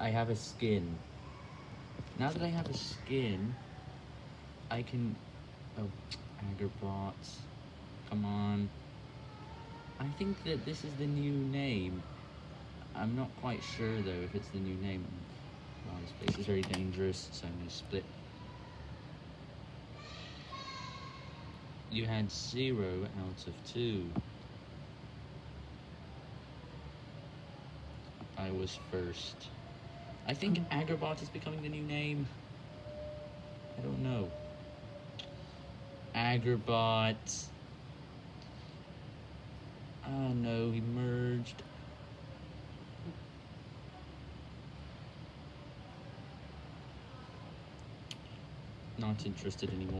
I have a skin. Now that I have a skin, I can... Oh, Agrabot. Come on. I think that this is the new name. I'm not quite sure, though, if it's the new name. Wow, this place is very dangerous, so I'm going to split. You had zero out of two. I was first. I think mm. Agrabot is becoming the new name. I don't know. Agrabot. Oh no, he merged. Not interested anymore.